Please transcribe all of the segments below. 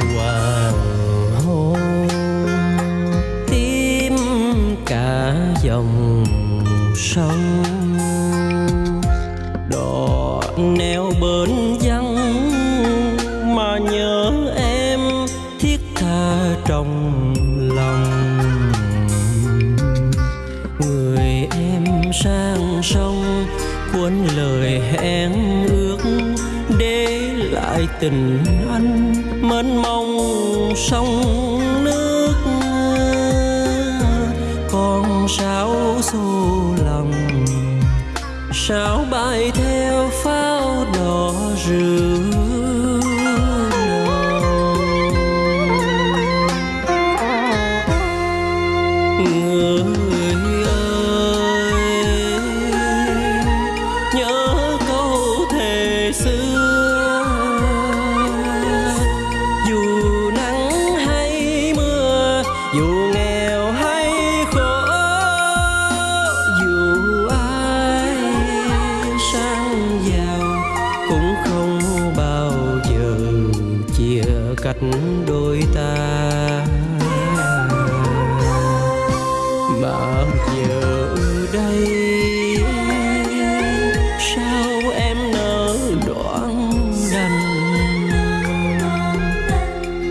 hoàng hôn tím cả dòng sông đò neo bến lại tình anh mênh mông sông nước con sáo xô lòng sao bay theo pháo đỏ rực.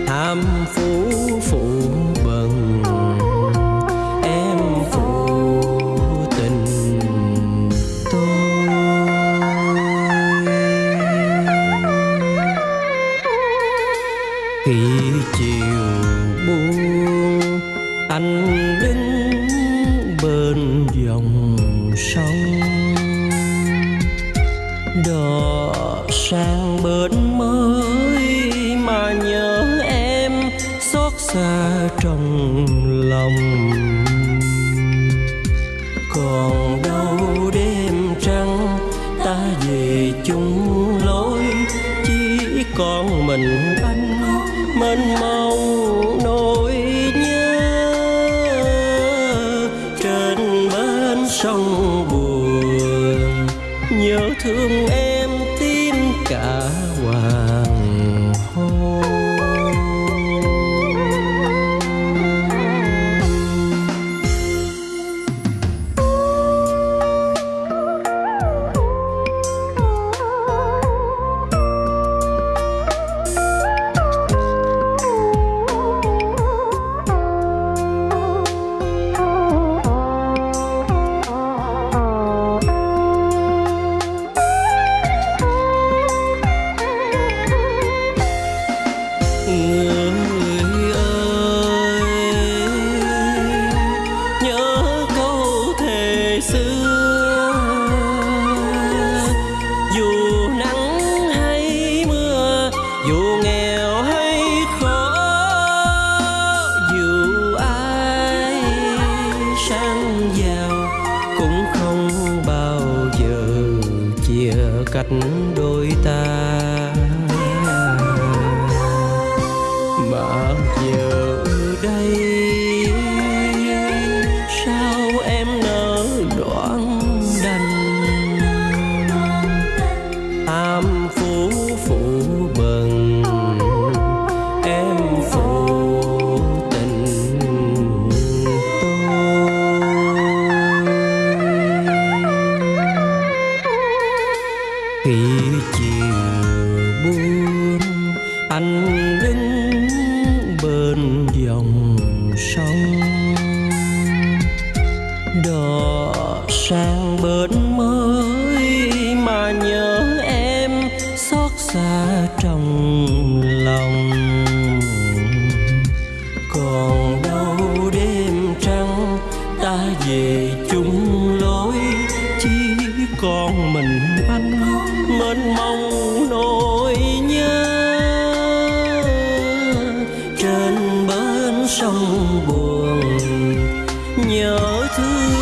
Ham phú phụ bần, em phụ tình tôi. Khi chiều buông anh đứng bên dòng sông, đò sang bến mới mà nhớ xa trong lòng. Còn đâu đêm trăng, ta về chung lối. Chỉ còn mình anh, mênh mông nỗi nhớ. Trên bến sông buồn nhớ thương em tim cả. Người ơi, nhớ câu thề xưa. Dù nắng hay mưa, dù nghèo hay khó, dù ai sang giàu cũng không bao giờ chia cách đôi ta. Mà sang bến mới mà nhớ em xót xa trong lòng. Còn đâu đêm trăng ta về chung lối, chỉ còn mình anh mênh mông nỗi nhớ. Trên bến sông buồn, nhớ thương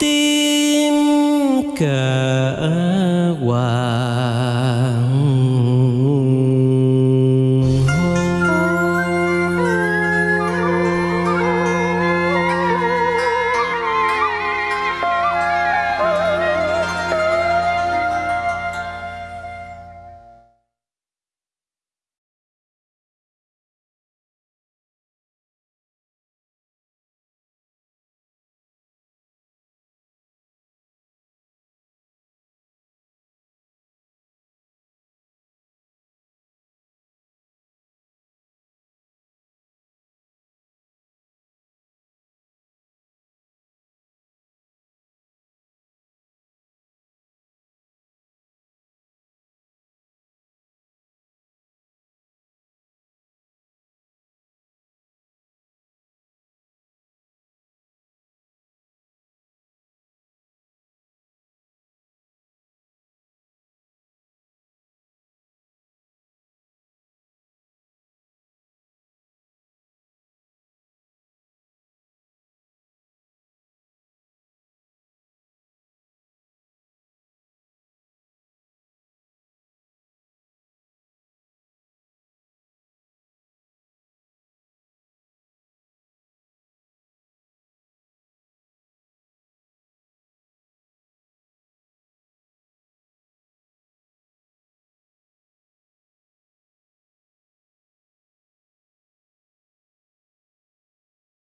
tim cả